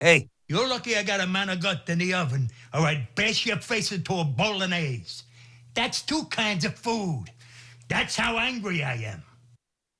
Hey, You're lucky I got a manicotti in the oven, or I'd bash your face into a bolognese. That's two kinds of food. That's how angry I am.